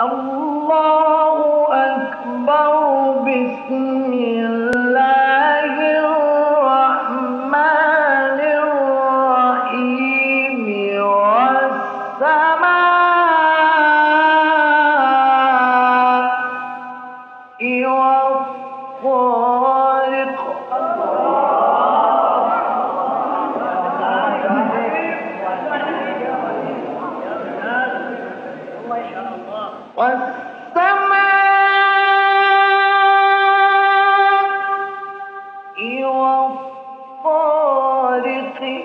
الله أكبر بسم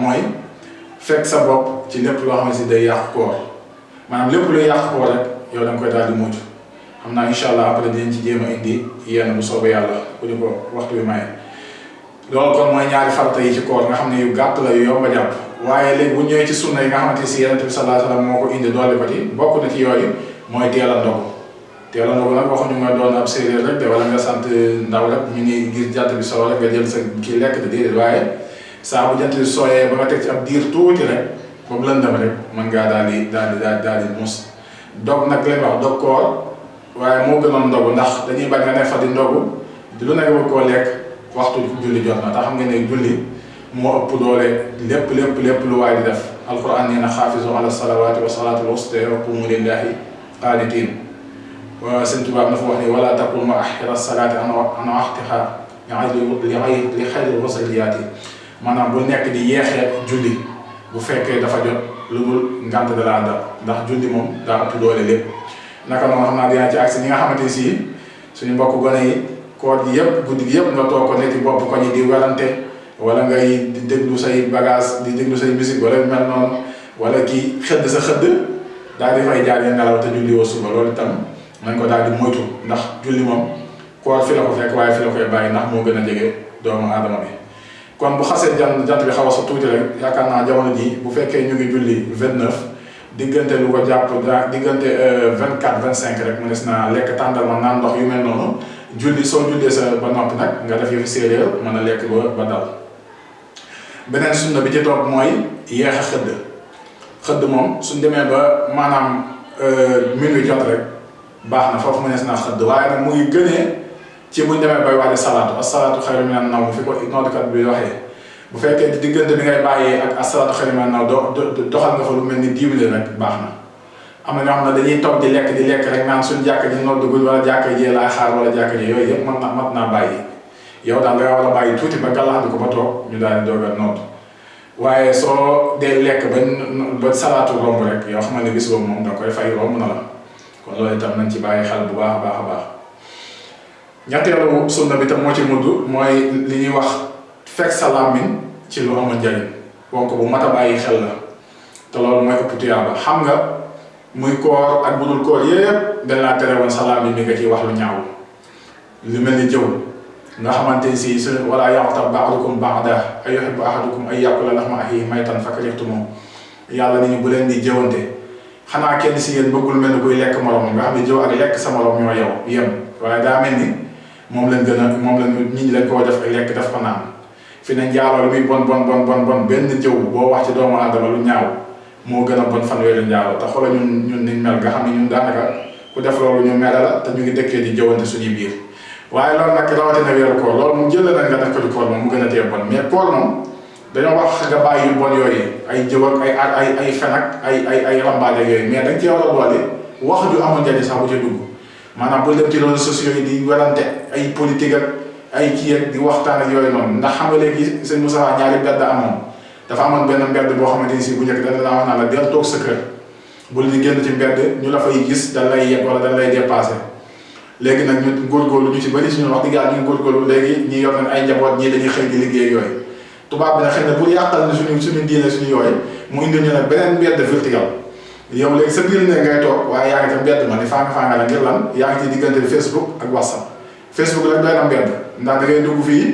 mooy fekk sa bopp ci lépp loo xam ne si day yàq koor maanaam lépp luy yàq koor rek yow da nga koy daal di mujj xam naa incha allah après dinañ ci jéem a indi yenn bu soobee yàlla bu ñu ko waxtu bi maye. loolu kon mooy ñaari farata yi ci koor nga xam ne yu gàtt la yu yomb a jàpp waaye léegi bu ñëwee ci sunna yi nga xamante si yonent bi sallallahu alayhi wa sallam moo ko indi doole ko ci bokk na ci yooyu mooy teel a ndogu teel a ndogu nag waxuñu nga doon ab séeréer rek de wala nga sant ndaw rek ñu ngi gis jant bi soo rek nga jël sa kii lekk de déedéet waaye saa bu jant bi sooyee ba nga teg ci ab diir tuuti rek boobu lëndëm rek mën ngaa daal di daal di daal daal di muus dog nag leen wax dog koor waaye moo gënoon ndogu ndax dañuy bañ nga ne fa di ndogu di lu nekk bëgg koo lekk waxtu julli jot na te xam nga ne julli مو أبودولي لب لب لب لوايد دف القرآن ينا خافز على الصلوات وصلاة الوسطى وقوم لله قانتين وسنت باب نفوحني ولا تقول ما أحر الصلاة أنا أنا أحتها يعني لغير لخير الوصلياتي ما نقول نك دي يخي جودي وفك دفع جود لبل نعمت دلالة ده ده جودي مم ده أبودولي لب نكمل نحن نادي أنت أحسن يا حمد يسي سنبقى كعاني كود يب جودي يب نتوقع نتيبوا بكوني ديوالنتي wala ngay di déglu say bagage di déglu say musique wala mel noonu wala kii xëdd sa xëdd daal di fay jaar ya nelaw te julli woo suba. Loolu itam nañ ko daal di moytu ndax julli moom koor fi la ko fekk waaye fi la koy bàyyi ndax moo gën a doomu aadama bi. Kon bu xasee jant jant bi xaw sa tuuti rek yaakaar jamono ji bu fekkee ñu ngi julli vingt neuf diggante lu ko jàpp diggante vingt quatre vingt cinq rek mu des naa lekk tàndarma naan ndox yu mel noonu. Julli soo jullee sa ba noppi nag nga def yëfi séeréer mën a ba dal beneen sunna bi ci topp mooy yeex a xëdd xëdd moom suñ demee ba maanaam minuit jot rek baax na foofu mënees naa xëdd waaye nag mu ngi gënee ci buñ demee bay waale salaatu asalaatu xayru minan nawm fi ko noddkat bi waxee bu fekkee diggante bi ngay bàyyee ak asalaatu xayru minan nawm do doxal nga fa lu mel ni minutes rek baax na am ñoo xam dañuy toog di lekk di lekk rek naan suñ jàkka ji noddugul wala jàkka ji laay xaar wala jàkka ji yooyu yëpp mën na mat naa bàyyi yow daal nga war a bàyyi tuuti ba gàllaxandi ko ba toog ñu daal di doog a nodd waaye soo dee lekk ba ba salaatu romb rek yoo xam ne bis boobu moom da koy fay romb na la kon loolu itam nañ ci bàyyi xel bu baax a baax a baax ñetteelu sunna bi tam moo ci mudd mooy li ñuy wax fekk sa làmmiñ ci lu amul njariñ wonk bu mat a bàyyi xel la te loolu mooy ëpp tuyaaba xam nga muy koor ak budul koor yépp dañ laa tere woon sa làmmiñ mi nga ciy wax lu ñaaw lu mel ni jëw نحما تنسيس ولا يعطب بعضكم بعدا أيحب أحدكم أي يأكل لحم أهيه ميتا فكرتمو يا الله نيو بولين دي جون خنا كين سي ين بوكول مين كوي ليك مالوم غا خامي جو اك ليك يم. واي دا ملني موم لن گنا موم لن نيت ني لن كو في نان جالو لوي بون بون بون بون بون بن جو بو واخ سي دوما آدم لو نياو. مو گنا بون فان ويلو نياو تا خولا نون نون ني مل غا خامي نون دانكا كو داف لولو دي جوونتي سوني waaye loolu nag rawatina weeru koor loolu moom jël na nga def ko di koor moom mu gën a tee bon. Mais koor moom dañoo wax nga bàyyi bon yooyu ay jëw ak ay ay ay fen ak ay ay ay rambaale yooyu mais dañ cee war a boole wax ju amul njariñ sax bu ca dugg. Maanaam bu dem ci réseaux sociaux yi di werante ay politique ak ay kii ak di waxtaan ak yooyu noonu. Ndax xam nga léegi sëñ Moussa ñaari mbedd amoon. Dafa amoon benn mbedd boo bu la wax la del sa kër. Génn ci mbedd ñu la fay gis dañ lay wala dañ lay léegi nag ñu góorgóorlu ñu ci bëri suñu wax dëgg yàlla ñu góorgóorlu léegi ñi yor nañ ay njaboot ñii dañuy xëy di liggéey yooyu tubaab bi nag xëy na pour yàqal na suñu suñu diine suñu yooyu mu indi ñu ne beneen mbedd vertical yow léegi sa biir ne ngay toog waaye yaa ngi ca mbedd ma ni faa nga faa nga la ngir lan yaa ngi ci diggante Facebook ak WhatsApp Facebook rek doy na mbedd ndax da ngay dugg fii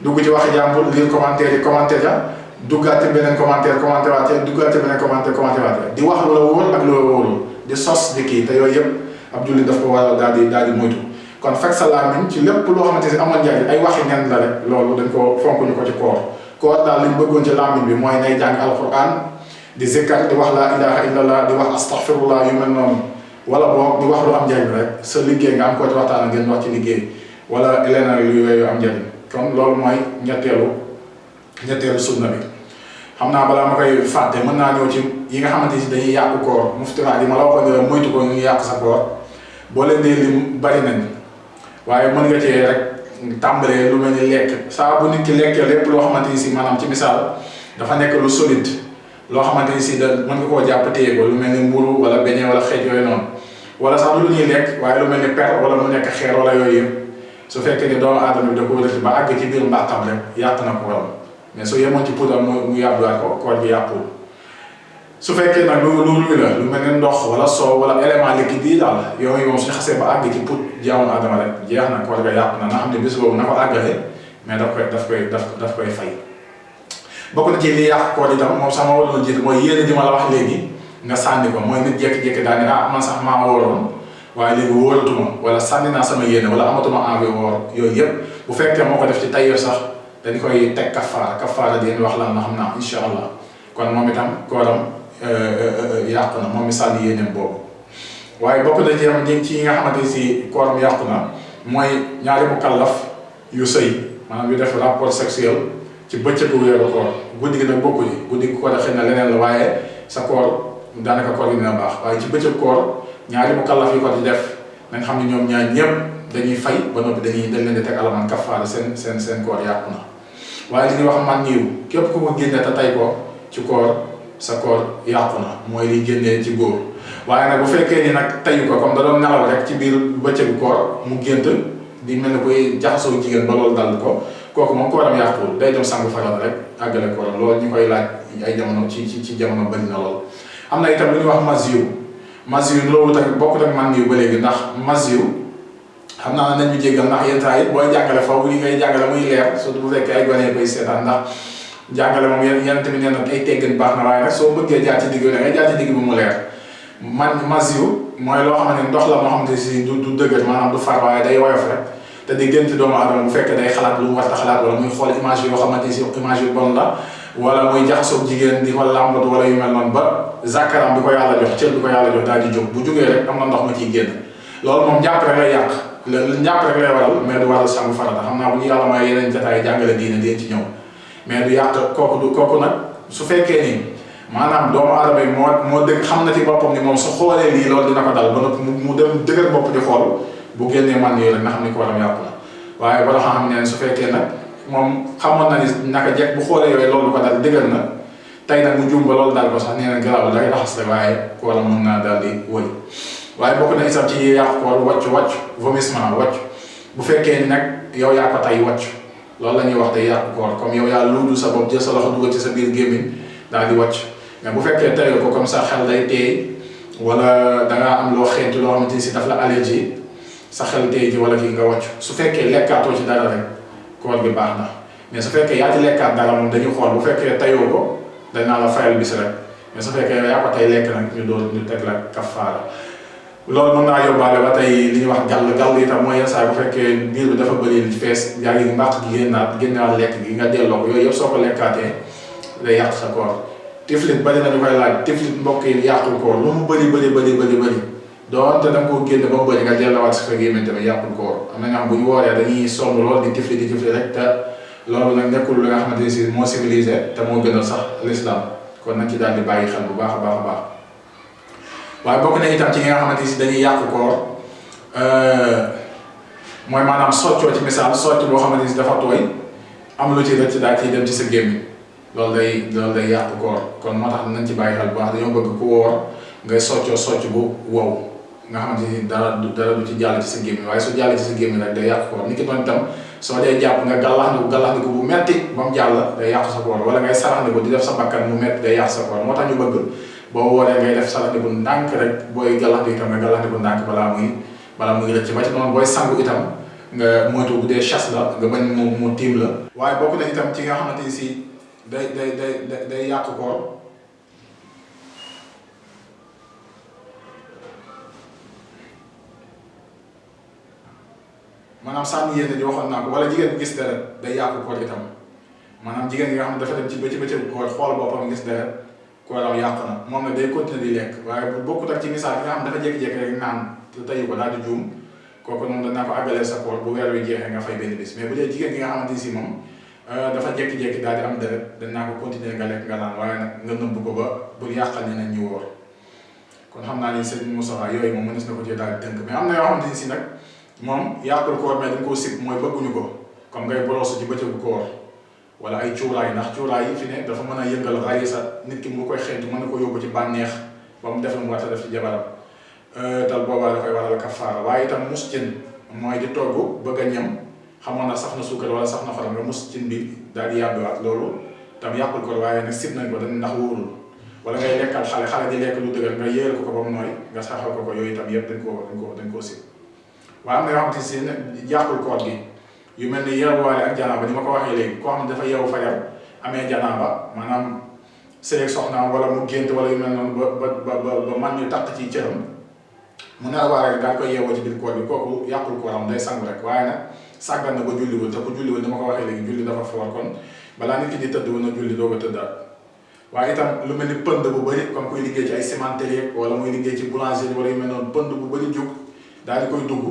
dugg ci waxi jàmbur lire commentaire yi commentaire ya duggaat ci beneen commentaire commentaire waatee duggaat ci beneen commentaire commentaire waatee di wax lu la wóor ak lu la wóorul di sos di kii te yooyu yëpp ab julli daf ko war a daal di daal di moytu. Kon fekk sa làmmiñ ci lépp loo xamante ni amoon njariñ ay waxi nen la rek loolu dañ ko fonk ñu ko ci koor. Koor daal liñ bëggoon ci làmmiñ bi mooy nay jàng alquran di zikkar di wax laa ilaha illallah di wax astaghfirullah yu mel noonu. Wala boo di wax lu am njariñ rek sa liggéey nga am ko ci waxtaan ngeen wax ci liggéey. Wala leneen lu yooyu am njariñ. Kon loolu mooy ñetteelu ñetteelu sunna bi. Xam naa balaa ma koy fàtte mën naa ñëw ci yi nga xamante ni dañuy yàqu koor. Muftiraat yi ma la la moytu ko ñu yàq sa koor boo leen dee lim bari nañ. Waaye mën nga cee rek tàmbalee lu mel ni saa bu nit ki lekkee lépp loo xamante ni si maanaam ci misaal dafa nekk lu solide loo xamante si da mën nga koo jàpp téye ko lu mel mburu wala beñe wala xeej yooyu noonu. Wala sax lu ñuy lekk waaye lu mel per wala mu nekk xeer wala yooyu yëpp. Su fekkee ni doomu aadama bi da ko def ba àgg ci biir mbàqam rek yàq na ko waram mais su yemoon ci poudre mu yàbbuwaat ko gi yàqul su fekkee nag lu lu luy la lu mel ne ndox wala soow wala élément liquide yi daal yooyu moom suñu xasee ba àgg ci put jaamu adama rek jeex na koor ga yàqu na nga xam ne bés boobu na ko àggale mais daf koy daf koy daf daf koy fay bokk na ci li yàq koor itam moom sax ma waroon jiitu mooy yéene ji ma la wax léegi nga sànni ko mooy nit jékki-jékki daal ne ah man sax maa wóoroon waaye léegi wóoratuma wala sànni naa sama yéene wala amatuma envie woor yooyu yëpp bu fekkee moo ko def ci tayyoo sax dañ koy teg kafaara kafaara di wax lan la xam naa incha allah kon moom itam kooram yàqu na. Moom mi sànni yéeneem boobu. Waaye bokk na ci am ci yi nga xamante si kooram yàqu na mooy ñaari mu kallaf yu sëy maanaam yu def rapport sexuel ci bëccëgu weeru koor. Guddi gi nag bokku ji guddi gi ko def xëy na leneen la waaye sa koor daanaka koor gi dina baax. Waaye ci bëccëg koor ñaari mu kallaf ko di def nañ xam ne ñoom ñaar ñëpp dañuy fay ba noppi dañuy dañ leen di teg alamaan kafaara seen seen seen koor yàqu na. Waaye li ñuy wax man niiw képp ku ko génne te tay ko ci koor sa koor yàqu na mooy liy génnee ci góor. Waaye nag bu fekkee ni nag tayu ko comme da doon nelaw rek ci biir bëccëgu koor mu gént di mel ne koy jaxasoo jigéen ba loolu dal ko kooku moom kooram yàquwul day dem sangu faral rek àggale kooram. Loolu ñu koy laaj ay jamono ci ci ci jamono bëri na lool. am na itam lu ñuy wax masiw masiw loolu tamit bokk ak man niw ba léegi ndax masiw xam naa ne nañ ñu jéggal ndax yenn saa yi booy jàngale foofu li ngay jàngale muy leer surtout bu fekkee ay gone koy seetaan ndax jàngale moom yenn yenn tamit nee na ay teggin baax na waaye nag soo bëggee jaar ci digg ngay jaar ci digg bi mu leer man masiw mooy loo xam ne ndox la moo xamante si du du dëgër maanaam du far waaye day woyof rek te di gën ci doomu aadama bu fekkee day xalaat lu mu war a xalaat wala muy xool image yoo xamante si image yu bon la wala muy jaxasoo jigéen di ko làmbatu wala yu mel noonu ba zakaram bi ko yàlla jox cër bi ko yàlla jox daal di jóg bu jógee rek am na ndox ma ciy génn loolu moom njàpp rek lay yàq njàpp rek lay waral mais du waral sangu farata xam naa bu ñu yàlla may yeneen jotaay jàngale diine deen ci ñëw mais du yàq kooku du kooku nag su fekkee ni maanaam doomu aadama yi moo moo dëgg xam na ci boppam ni moom su xoolee lii loolu dina ko dal ba noppi mu dem dëgër bopp di xool bu génnee man yooyu rek nga xam ni ko waram yàqu na waaye bala xam ne su fekkee nag moom xamoon na ni naka jekk bu xoolee yooyu loolu ko dal dëgër na tey nag mu jum ba loolu dal ko sax nee na garaaw day raxas rek waaye ko wala mën naa daal di wëy waaye bokk na itam ci yàqu koor wàcc wàcc vomissement wàcc bu fekkee ni nag yow yaa ko tay wàcc loolu la ñuy wax day yàqu koor comme yow yaa luudu sa bopp jël sa loxo dugal ci sa biir gémmiñ daal di wàcc mais bu fekkee tayoo ko comme ça xel day teey wala dangaa am loo xeetu loo xamante ni si daf la allergie sa xel teey ji wala kii nga wàcc su fekkee lekkaatoo ci dara rek koor bi baax na mais su fekkee yaa ci lekkaat dara moom dañuy xool bu fekkee tayoo ko dañ naa la fayal bis rek mais su fekkee yaa ko tey lekk nag ñu doon ñu teg la kafaara loolu mën naa yóbbaale ba tey li ñuy wax gàll gàll itam mooy yenn saa bu fekkee biir bi dafa bëri fees yaa ngi mbàq gi génnaat génnaat lekk gi nga delloo ko yooyu yëpp soo ko lekkaatee day yàq sa koor. Tiflit bari na ñu koy laaj tiflit mbokk yi yàqul koor lu mu bëri bëri bëri bëri bëri doonte da nga koo génne ba mu bëri nga delloowaat sa gémmiñ tamit yàqul koor. Am na nga bu ñu wooree dañuy sonn lool di tiflit di tiflit rek te loolu nag nekkul li nga xamante ne si moo civilisé te moo gënal sax l'islam. Kon nañ ci daal di bàyyi xel bu baax a baax a baax waaye bokk na itam ci nga xamante si dañuy yàqu koor mooy maanaam soccoo ci misaal socc boo xamante si dafa tooy am lu ci rëcc daal ciy dem ci sa gémmiñ loolu day loolu day yàqu koor kon moo tax nañ ci bàyyi xel bu baax dañoo bëgg ku woor ngay soccoo socc bu wow nga xamante ni dara dara du ci jàll ci sa gémmiñ waaye su jàll ci sa gémmiñ rek day yàqu koor ni ki doon itam soo dee jàpp nga gàllaxndiku gàllaxndiku bu metti ba mu jàll day yàqu sa koor wala ngay saraxndiku di def sa bakkan mu metti day yàqu sa koor moo tax ñu bëgg boo wooree ngay def saraxndiku ndànk rek booy gàllaxndiku itam nga gàllaxndiku ndànk balaa muy balaa muy rëcc ba ci noonu booy sangu itam nga moytu bu dee chasse la nga bañ mu mu tiim la waaye bokk na itam ci nga xamante ni si day day day day yàqu koor maanaam sànni yéene ji waxoon naa ko wala jigéen gis deret day yàqu koor itam maanaam jigéen gi nga xam ne dafa dem ci bëccëg bëccëg koor xool boppam gis deret kooram yàq na moom nag day continuer di lekk waaye bu bokkut ak ci misaal nga xam dafa jékki-jékki rek naan te tayu ko daal di juum kooku noonu danaa ko àggalee sa koor bu weer wi jeexee nga fay benn bis mais bu dee jigéen gi nga xamante si moom dafa jékki-jékki di am deret danaa ko continuer nga lekk nga naan waaye nag nga nëbb ko ba bul yàqal ñeneen ñu wóor kon xam naa ni sëñ Moustapha yooyu moom mënees na ko ci daal di tënk mais am na yoo xamante ni si nag moom yàqul koor mais dañ koo sib mooy bëgguñu ko comme ngay borosu ci bëccëgu koor wala ay cuuraay ndax cuuraay yi fi ne dafa mën a yëngal rayi sa nit ki mu koy xeeñtu mën ko yóbbu ci bànneex ba mu def lu mu def ci jabaram. Tal boobaa dafay waral kafaara. Waaye itam mus cin mooy di togg bëgg ñam xamoon na suukar wala saf na xorom nga mus cin bi daal di yàbbiwaat loolu tam yàqul ko waaye nag sib nañ ko dañ ndax wóorul. Wala ngay lekkal xale xale di lekk lu dëgër nga yéeral ko ko ba mu nooy nga saxal ko ko yooyu itam yëpp dañ koo dañ koo dañ koo sib. Waaye am na yoo xamante si koor gi yu mel ni yeewuwaale ak janaaba ni ko waxee léegi koo xam ne dafa yeewu fajar amee janaaba maanaam sëyeeg soxnaam wala mu gént wala yu mel ba ba ba ba man ñu taq ci cëram. Mu ne waa rek daal koy yeewoo ci biir koor bi kooku yàqul kooram day sangu rek. Waaye nag sàggan na ba julliwul te bu julliwul ni ma ko waxee léegi julli dafa foor kon balaa nit ki di tëdd woon na julli doo ko tëddaat. Waaye itam lu mel ni pënd bu bëri comme kuy liggéey ci ay cimenterie wala muy liggéey ci boulangerie wala yu mel noonu pënd bu bëri jug daal di koy dugg.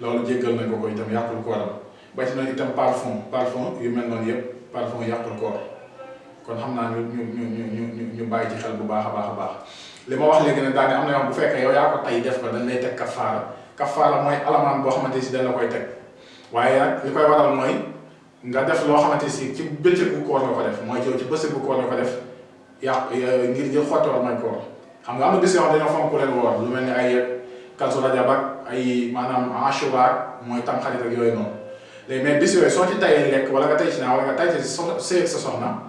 Loolu jéggal nañ ko ko itam yàqul kooram ba ci noonu itam parfum parfum yu mel noonu yëpp parfum yàqul koor kon xam naa ñu ñu ñu ñu ñu ñu bàyyi ci xel bu baax a baax a baax li ma wax léegi nag daal am na yoo bu fekkee yow yaa ko tay def ko dañ lay teg kafaara kafaara mooy alamaan boo xamante si dañ la koy teg waaye nag li koy waral mooy nga def loo xamante si ci bëccëgu koor nga ko def mooy yow ci bëccëgu koor nga ko def yàq ngir jël xotti war may koor xam nga am na bis yoo xam dañoo fonk leen woor lu mel ni ay kalsu rajab ak ay maanaam ashura mooy tamxarit ak yooyu noonu léegi mais bis yooyu soo ci tayee lekk wala nga tay ci naa wala nga tay ci so seeg sa soxna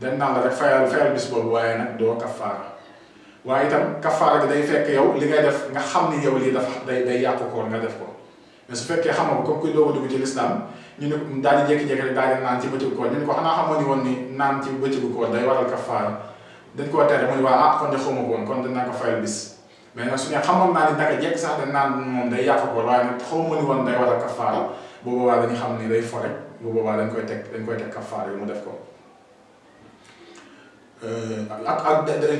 dañ naan la rek fayal fayal bis boobu waaye nag doo kafaara waaye itam kafaara gi day fekk yow li ngay def nga xam ni yow lii dafa day day yàqu koor nga def ko. Mais su fekkee xamoo ko kuy doog a dugg ci lislaam ñu ne daal di jékki-jékki rek daal di naan ci bëccëgu koor ñu ne ko xanaa xamoo ni ni naan ci bëccëgu koor day waral kafaara dañ koo tere mu ne ah kon de xawma ko kon dinaa ko fayal bis. Mais nag su ne xamoon naa ni naka jekk sax dañ naan moom day yàqu koor waaye nag ni woon day waral kafaara bu boobaa dañu xam ni day fo rek bu boobaa dañ koy teg dañ koy teg kafaara yi mu def ko ak ak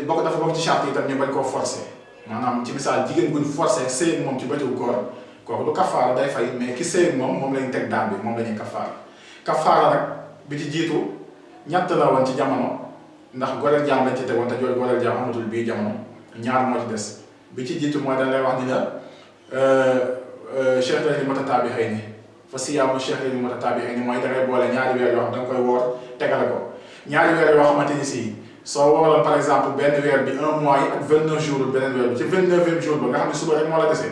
bokk dafa bokk ci charte yi itam ñu bañ koo forcé maanaam ci misaal jigéen buñ forcé sëy moom ci bëccëgu koor kooku du kafaara day fay mais ki sëy moom moom lañ teg daan bi moom la ñuy kafaara kafaara nag bi ci jiitu ñett la woon ci jamono ndax goreel jaam lañ ci tegoon te jooju goreel jaam amatul bii jamono ñaar moo ci des bi ci jiitu mooy dañ lay wax ni la cheikh la ni matataabi xëy ni fa ni matataabi xëy ni mooy dangay boole ñaari weer yoo xam da nga koy woor tegale ko. ñaari weer yoo xamante ni si soo wooroon par exemple benn weer bi un mois yi ak vingt neuf jours beneen weer bi. Ci vingt neuvième jour ba nga xam ne suba rek moo la dese.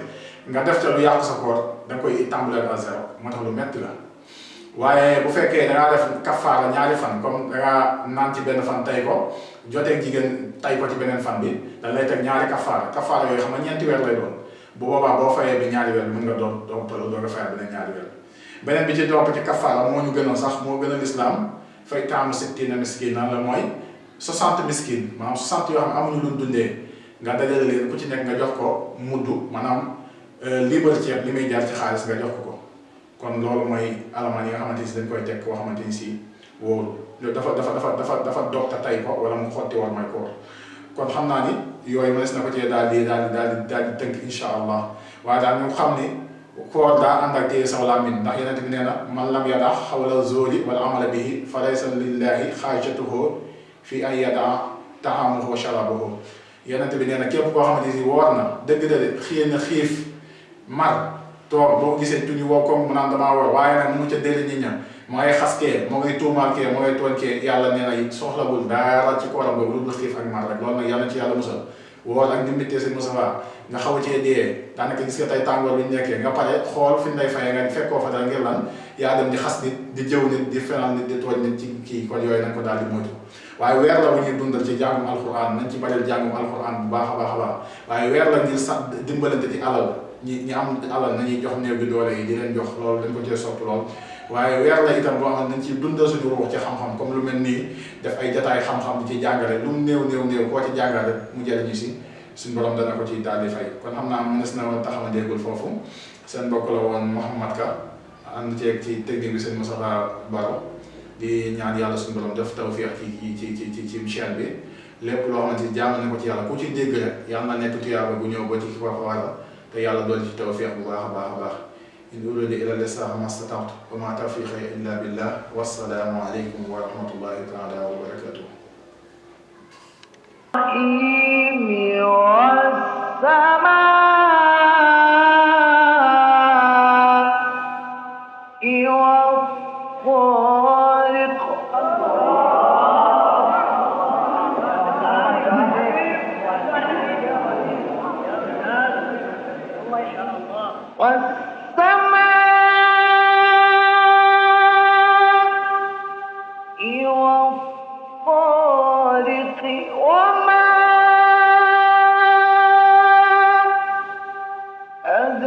Nga def ca lu yàqu sa koor da nga koy tàmbalee à zéro. Moo tax lu metti la. Waaye bu fekkee da ngaa def kafaara ñaari fan comme da ngaa naan ci benn fan tay ko joteeg jigéen tay ko ci beneen fan bi da lay teg ñaari kafaara. Kafaara yooyu xam nga ñeenti weer lay doon. Bu boobaa boo fayee bi ñaari weer mën nga doon doon toll doo nga fayal beneen ñaari weer beneen bi ci topp ci kafaara moo ñu gënoon sax moo gën a lislaam fay taamu sittina miskin la mooy 60 miskin maanaam 60 yoo xam ne amuñu luñ dundee nga dajale leen ku ci nekk nga jox ko mudd maanaam liibar ceeb li muy jaar ci xaalis nga jox ko ko kon loolu mooy alamaan yi nga xamante ni dañ koy teg koo xamante ni si wóoru dafa dafa dafa dafa dafa dog te tay ko wala mu xotti war may koor kon xam naa ni yooyu mënees na ko cee daal di daal di daal di daal di tënk insha allah waaye daal ñu xam ni koor daa ànd ak téye saw làmmiñ ndax yeneen bi nee na man lam yadax xawla zóoli wala amala bihi fa laysa lillahi xaajatuhu fi ay yada taamuhu wa sharabuhu yeneen bi nee na képp koo xamante ni woor na dëgg de xëy na xiif mar toog boo gisee tuñu woo comme mu naan damaa woor waaye nag mu ca déli nit ña mu ngay xas kee mu ngay tuumaal kee mu ngay tooñ kee yàlla nee na soxlawul dara ci kooram boobu lu xiif ak mar rek loolu nag yàlla ci yàlla musal woor ak ndimbitee seen Moussa nga xaw a cee dee daanaka gis nga tey tàngoor bi nekkee nga pare xool fi lay fayee nga fekkoo fa dara ngir lan yaa dem di xas nit di jëw nit di fenal nit di tooñ nit ci kii kon yooyu nañ ko daal di moytu waaye weer la bu dundal ci jàngum alquran nañ ci bareel jàngum alquran bu baax a baax a baax waaye weer la ngir sax dimbalante ci alal ñi ñi am alal nañuy jox néew bi doole yi di leen jox loolu dañ ko cee sopp lool waye weer la itam bo xamne dañ ciy dundal suñu ruux ci xam-xam comme lu melni def ay jataay xam-xam ci jangale lu mu néew néew ko ci jangale mu mu ñu ci suñ borom dana ko ci dalé di fay. Kon xamna am mënees na woon taxama déggul foofu. Seen bokk la won Ka and ci ci technique bi seen musafa Baro di ñaan yalla suñu borom def tawfiq ci ci ci ci ci chaîne bi. Lépp loo xamante ci jàng na ko ci yàlla ku ci dégg rek yàlla na nekk tuyaaba bu ñëw ba ci ki ko fa te yàlla doon ci tawfiq bu baax baax baax. إن أريد إلى الإصلاح ما استطعت وما توفيقي إلا بالله والسلام عليكم ورحمة الله تعالى وبركاته.